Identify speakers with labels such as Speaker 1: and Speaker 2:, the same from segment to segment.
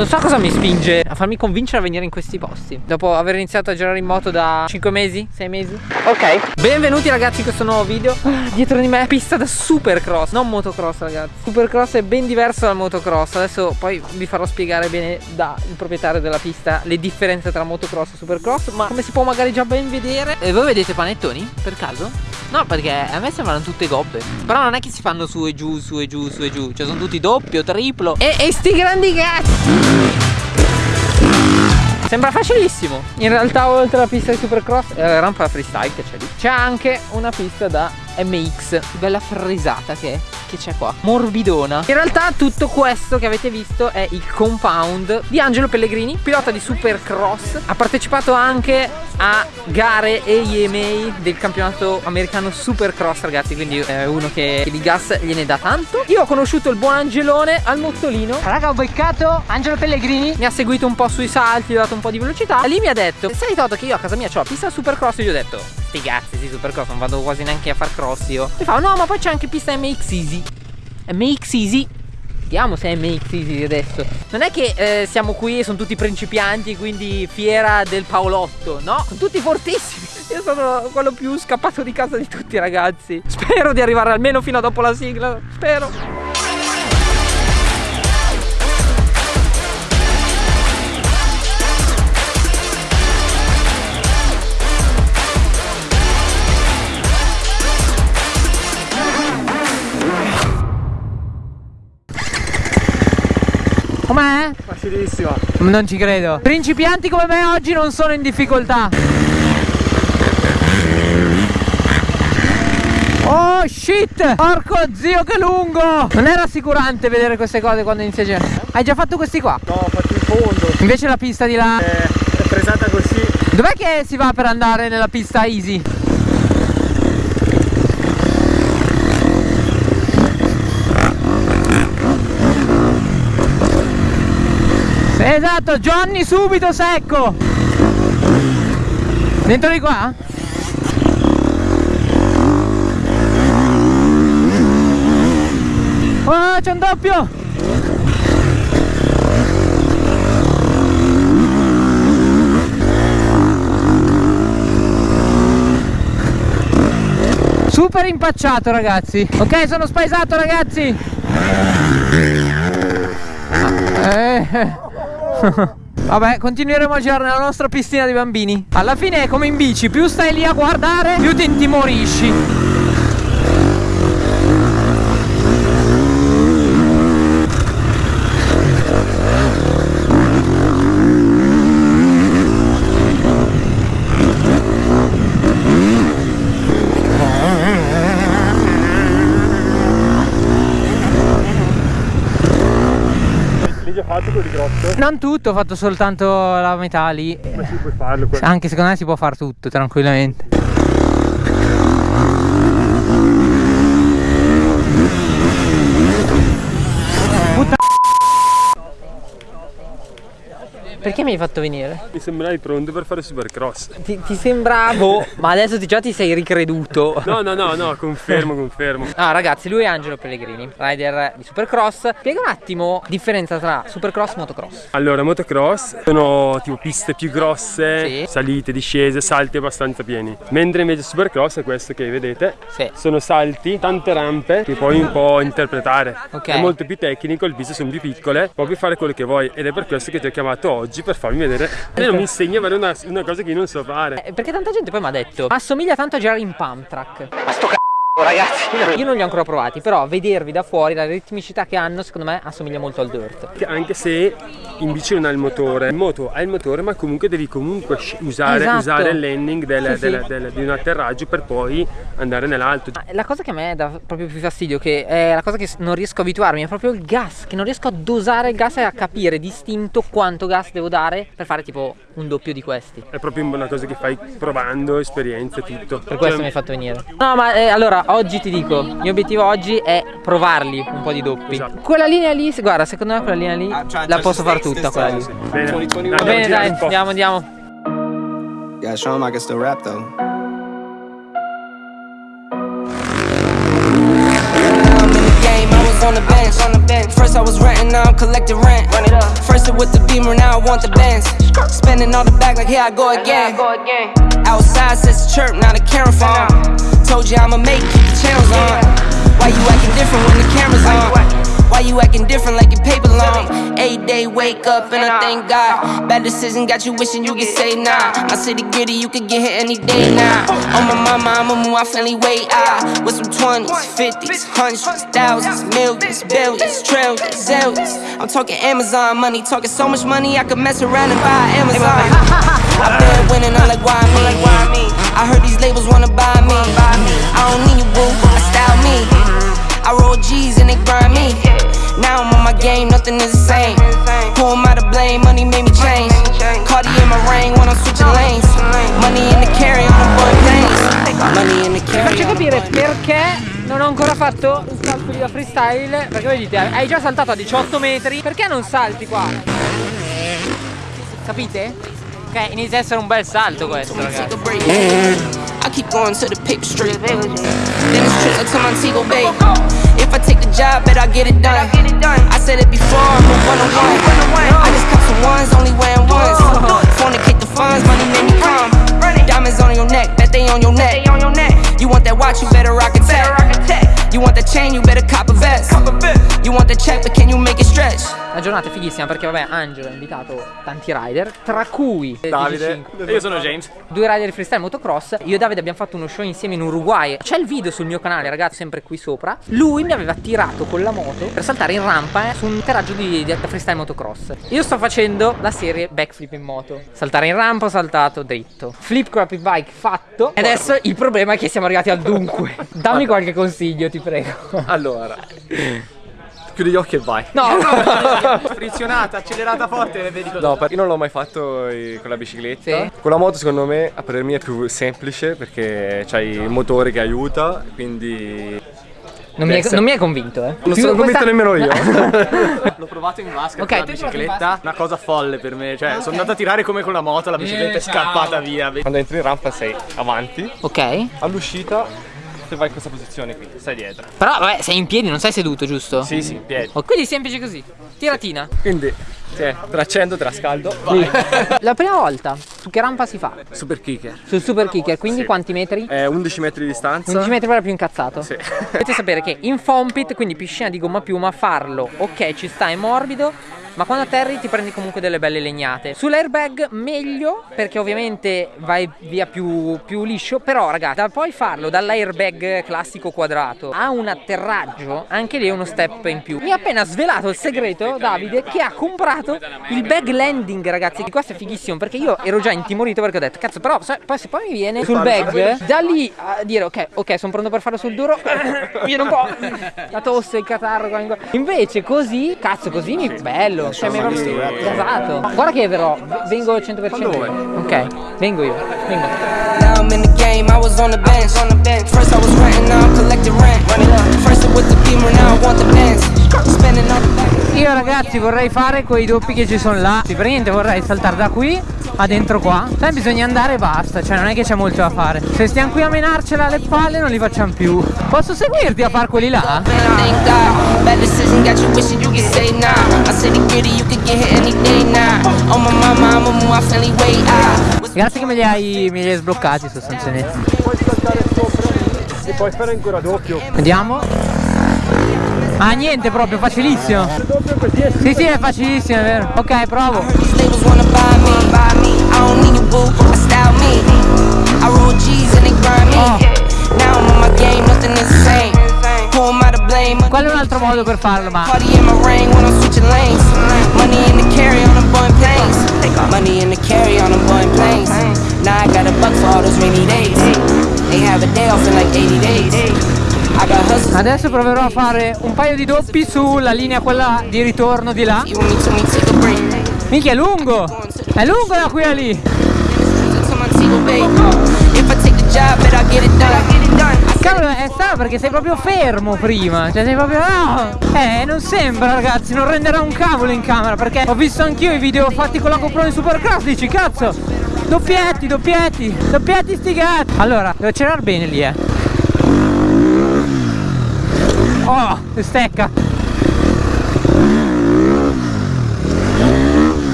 Speaker 1: Non so cosa mi spinge a farmi convincere a venire in questi posti. Dopo aver iniziato a girare in moto da 5 mesi, 6 mesi. Ok. Benvenuti ragazzi in questo nuovo video. Ah, Dietro di me pista da supercross. Non motocross ragazzi. Supercross è ben diverso dal motocross. Adesso poi vi farò spiegare bene dal proprietario della pista Le differenze tra motocross e supercross Ma come si può magari già ben vedere. E voi vedete panettoni per caso? No perché a me sembrano tutte gobbe Però non è che si fanno su e giù, su e giù, su e giù. Cioè sono tutti doppio, triplo. E, e sti grandi cazzi! Sembra facilissimo. In realtà oltre alla pista di Supercross e la rampa freestyle che c'è lì C'è anche una pista da MX Bella frisata che è che c'è qua? Morbidona In realtà tutto questo che avete visto è il compound di Angelo Pellegrini Pilota di Supercross. Ha partecipato anche a gare EMA del campionato americano Supercross ragazzi Quindi è uno che di gas gliene dà tanto. Io ho conosciuto il buon Angelone al mottolino. Raga ho beccato Angelo Pellegrini. Mi ha seguito un po' sui salti, gli ho dato un po' di velocità. E lì mi ha detto Sai Toto che io a casa mia ho la pista Supercross? E gli ho detto Sti cazzi sì Supercross non vado quasi neanche a far cross io. Mi fa no ma poi c'è anche pista MX Easy MX Easy. Vediamo se è MX Easy adesso. Non è che eh, siamo qui e sono tutti principianti Quindi fiera del Paolotto No, sono tutti fortissimi. Io sono quello più scappato di casa di tutti ragazzi. Spero di arrivare almeno fino a dopo la sigla. Spero Non ci credo. Principianti come me oggi non sono in difficoltà. Oh shit! Porco zio che lungo! Non è rassicurante vedere queste cose quando inizia a girare. Hai già fatto questi qua?
Speaker 2: No ho fatto il fondo.
Speaker 1: Invece la pista di là.
Speaker 2: È, è presata così.
Speaker 1: Dov'è che si va per andare nella pista easy? Esatto, Johnny subito secco Dentro di qua? Oh, c'è un doppio Super impacciato ragazzi Ok sono spaesato ragazzi eh. Vabbè continueremo a girare nella nostra piscina di bambini. Alla fine è come in bici Più stai lì a guardare più ti intimorisci Non tutto, ho fatto soltanto la metà lì.
Speaker 2: Ma si puoi farlo quello.
Speaker 1: Anche secondo me si può fare tutto tranquillamente. Perché mi hai fatto venire?
Speaker 2: Mi sembravi pronto per fare supercross.
Speaker 1: Ti, ti sembravo, ma adesso ti, già ti sei ricreduto.
Speaker 2: No, no, no, no, confermo, confermo.
Speaker 1: Ah, ragazzi, lui è Angelo Pellegrini, rider di supercross. Spiega un attimo la differenza tra supercross e motocross.
Speaker 2: Allora, motocross sono tipo piste più grosse, sì. salite, discese, salti abbastanza pieni. Mentre invece supercross è questo che vedete. Sì. Sono salti, tante rampe che puoi un po' interpretare. Okay. È molto più tecnico, le piste sono più piccole, puoi fare quello che vuoi ed è per questo che ti ho chiamato oggi oggi per farmi vedere. Almeno mi insegna a fare una, una, cosa che io non so fare.
Speaker 1: Eh, Perché tanta gente poi mi ha detto Assomiglia tanto a girare in pump track Ma sto c***o ragazzi Io non li ho ancora provati Però vedervi da fuori La ritmicità che hanno secondo me assomiglia molto al dirt.
Speaker 2: Anche se in bici non ha il motore. In moto ha il motore ma comunque devi comunque usare, esatto. usare il landing del, sì, del, sì. Del, di un atterraggio Per poi andare nell'alto.
Speaker 1: La cosa che a me dà proprio più fastidio Che è la cosa che non riesco a abituarmi È proprio il gas Che non riesco a dosare il gas e a capire distinto quanto gas devo dare Per fare tipo un doppio di questi.
Speaker 2: È proprio una cosa che fai provando, esperienze, tutto.
Speaker 1: Per questo cioè... mi hai fatto venire. No ma eh, allora oggi ti dico, il mio obiettivo oggi è provarli un po' di doppi. Esatto. Quella linea lì, guarda, secondo me quella linea lì ah, la posso fare tutta quella lì.
Speaker 2: Bene,
Speaker 1: Va bene dai, andiamo, andiamo.
Speaker 3: Yeah, show him I can still rap though. on the bench, on the bench. First I
Speaker 4: was renting, now I'm collecting rent. Run it up. First it with the beamer, now I want the Benz. Spending all the back like here I go again. Outside says chirp, now the camera phone. Told you I'ma make keep the channels on. Why you acting different when the camera's on? Why you acting different like your paper long? Eight day wake up and I thank God. Bad decision got you wishing you could say nah. My city gritty, you could get hit any day now. On my mama, I'ma move my family way out. With some 20s, 50s, hundreds, thousands, millions, billions, trillions, zillions. I'm talking Amazon money, talking so much money I could mess around and buy Amazon. I've been winning, I'm like, why me? I heard these labels wanna buy me. I don't need you, boo, I style me. I roll G's and they grind me. Now I'm on my game, nothing is the same. Who am I to blame? Money made me change. Cardi in my ring when I'm switching lanes. Money in the carry on the boy planes. Money in the carry.
Speaker 1: Faccio capire perché non ho ancora fatto un calcolo da freestyle Perché voi dite, hai già saltato a 18 metri Perché non salti qua? Capite? Ok, inizia a essere un bel salto questo ragazzi
Speaker 4: I keep going to the paper street. Then it's trips to Montego Bay. If I take the job, bet I get it done. I said it before, I'm a one on one. I just cop some ones, only wearing ones. Fornicate the funds, money made me come. Diamonds on your neck, bet they on your neck. You want that watch, you better rock a tech. You want that chain, you better cop a vest. You want the check, but can you make it stretch?
Speaker 1: La giornata fighissima perché vabbè Angelo ha invitato tanti rider Tra cui
Speaker 5: Davide. E io sono James.
Speaker 1: Due rider di freestyle motocross. Io e Davide abbiamo fatto uno show insieme in Uruguay. C'è il video sul mio canale ragazzi sempre qui sopra. Lui mi aveva tirato con la moto Per saltare in rampa eh, su un atterraggio di, di freestyle motocross. Io sto facendo la serie backflip in moto. Saltare in rampa ho saltato dritto. Flip crappy bike fatto. E adesso il problema è che siamo arrivati al dunque. Dammi qualche consiglio ti prego.
Speaker 5: Allora chiudi gli occhi e vai.
Speaker 1: No,
Speaker 5: frizionata, accelerata forte e vedi cosa.
Speaker 6: No, io non l'ho mai fatto con la bicicletta. Sì. Con la moto secondo me a parer mio è più semplice perché c'hai il motore che aiuta, quindi
Speaker 1: non mi, è, non mi, è, convinto, eh.
Speaker 6: Non sono convinto nemmeno io.
Speaker 5: L'ho provato in vasca okay, con la bicicletta. Una cosa folle per me. Cioè, okay. sono andato a tirare come con la moto, la bicicletta eh, è scappata ciao. via.
Speaker 6: Quando entri in rampa sei avanti.
Speaker 1: Ok.
Speaker 6: All'uscita te vai in questa posizione qui, stai dietro.
Speaker 1: Però vabbè, sei in piedi, non sei seduto, giusto?
Speaker 6: Sì, sì, in piedi.
Speaker 1: Oh, quindi semplice così. Tiratina.
Speaker 6: Quindi, sì, traccendo, trascaldo. Vai.
Speaker 1: La prima volta, su che rampa si fa?
Speaker 6: Super kicker.
Speaker 1: Sul super kicker, quindi sì. quanti metri?
Speaker 6: Eh, 11 metri di distanza.
Speaker 1: 11 metri per più incazzato.
Speaker 6: Sì.
Speaker 1: Dovete sapere che in fompit, quindi piscina di gomma piuma, farlo, ok, ci sta, è morbido ma quando atterri ti prendi comunque delle belle legnate. Sull'airbag meglio perché ovviamente vai via più, più liscio però ragazzi da poi farlo dall'airbag classico quadrato a un atterraggio anche lì è uno step in più. Mi ha appena svelato il segreto Davide che ha comprato il bag landing ragazzi. Questo è fighissimo perché io ero già intimorito perché ho detto cazzo però poi se poi mi viene sul bag da lì a dire ok ok sono pronto per farlo sul duro viene un po' la tosse il catarro invece così cazzo così mi bello bello, cioè mi è proprio gasato. Guarda che verrò, vengo al 100%. Ok, vengo io, vengo. Now I'm in the game, I was on the bench. On the bench. First I was renting, now I'm collecting rent. First with the beamer, now I want the bench. Spending all the Io ragazzi vorrei fare quei doppi che ci sono là. Sì, niente vorrei saltare da qui a dentro qua? Sai bisogna andare e basta Cioè non è che c'è molto da fare. Se stiamo qui a menarcela alle palle non li facciamo più. Posso seguirti a far quelli là? Grazie che me li hai, me li hai sbloccati sostanzialmente.
Speaker 2: Puoi saltare sopra e puoi fare ancora doppio
Speaker 1: Vediamo Ah niente proprio, facilissimo. Sì sì è facilissimo, è vero. Ok provo modo per farlo ma Money in the carry on them Boeing planes. Now I got a buck for all those rainy days. They have a day off in like 80 days. Adesso proverò a fare un paio di doppi sulla linea quella di ritorno di là. Minchia è lungo. È lungo da qui a lì Cavolo, è eh, strano perché sei proprio fermo prima. Cioè sei proprio. No! Eh, non sembra, ragazzi, non renderà un cavolo in camera. Perché ho visto anch'io i video fatti con la GoPro in Supercross. Dici, cazzo! Doppietti, doppietti, doppietti sti gatti. Allora, devo accelerare bene lì, eh. Oh, stecca.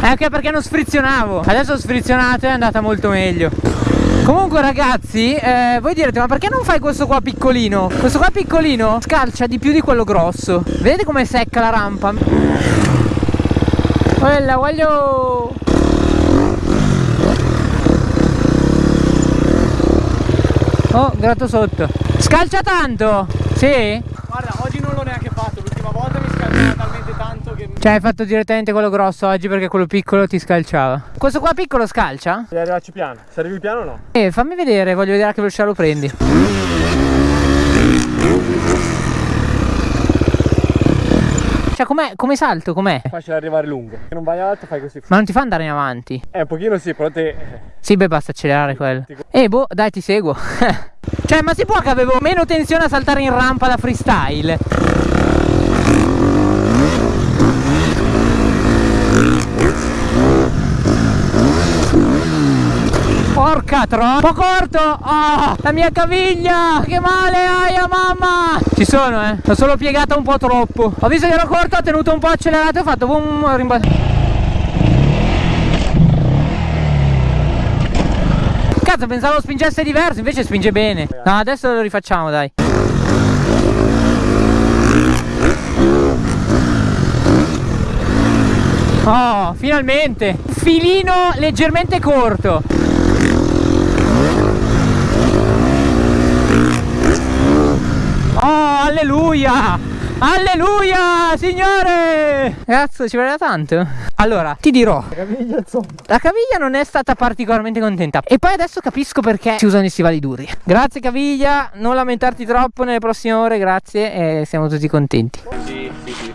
Speaker 7: È anche perché non sfrizionavo. Adesso ho sfrizionato e è andata molto meglio. Comunque ragazzi eh, Voi direte ma perché non fai questo qua piccolino? Questo qua piccolino scalcia di più di quello grosso Vedete com'è secca la rampa? Quella voglio Oh gratto sotto Scalcia tanto? Sì?
Speaker 5: Guarda, oggi non l'ho neanche fatto, l'ultima volta mi scalciava talmente tanto che...
Speaker 7: Cioè hai fatto direttamente quello grosso oggi perché quello piccolo ti scalciava. Questo qua piccolo scalcia?
Speaker 6: Devi arrivarci piano, se arrivi piano no.
Speaker 7: Eh fammi vedere, voglio vedere a che velocità lo prendi. Cioè com'è, come salto, com'è?
Speaker 6: Facile arrivare lungo Se non vai alto fai così.
Speaker 7: Ma non ti fa andare in avanti?
Speaker 6: Eh un pochino sì, però te...
Speaker 7: Sì beh basta accelerare quello. Eh boh dai ti seguo. Cioè ma si può che avevo meno tensione a saltare in rampa da freestyle Troppo corto oh, La mia caviglia! Che male aia mamma! Ci sono eh? L'ho solo piegata un po' troppo. Ho visto che ero corto Ho tenuto un po' accelerato E ho fatto boom rimbalzo Cazzo pensavo spingesse diverso Invece spinge bene. No adesso lo rifacciamo dai. Oh finalmente. Filino leggermente corto Oh alleluia! Alleluia signore! Cazzo ci voleva tanto? Allora ti dirò. La caviglia La caviglia non è stata particolarmente contenta. E poi adesso capisco perché si usano i stivali duri. Grazie caviglia. Non lamentarti troppo nelle prossime ore Grazie e siamo tutti contenti.
Speaker 5: Sì, sì, sì.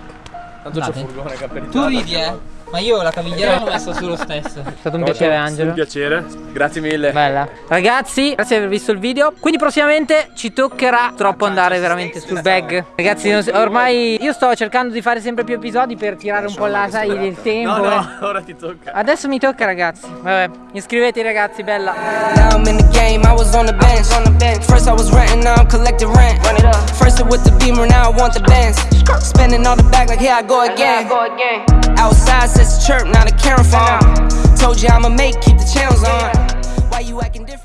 Speaker 5: Tanto c'è furgone che
Speaker 7: Tu ridi eh ma io la cavigliera l'ho messa su lo stesso. È stato un piacere Angelo.
Speaker 6: Un piacere.
Speaker 5: Grazie mille.
Speaker 7: Bella. Ragazzi, grazie di aver visto il video. Quindi prossimamente ci toccherà troppo andare veramente sul bag. Ragazzi, ormai io sto cercando di fare sempre più episodi per tirare un po' la sai del tempo.
Speaker 5: No, no,
Speaker 7: eh.
Speaker 5: ora ti tocca.
Speaker 7: Adesso mi tocca ragazzi. Vabbè, iscrivetevi ragazzi, bella.
Speaker 4: Now I'm in the game, I was on the bench. On the bench. First I was renting, now I'm collecting rent. Run it up. First it with the beamer, now I want the bands. Spending all the back like here I go again. Outside says chirp, now the camera phone. Told you I'ma make, keep the channels on. Why you acting different?